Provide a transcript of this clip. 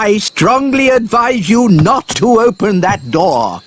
I strongly advise you not to open that door.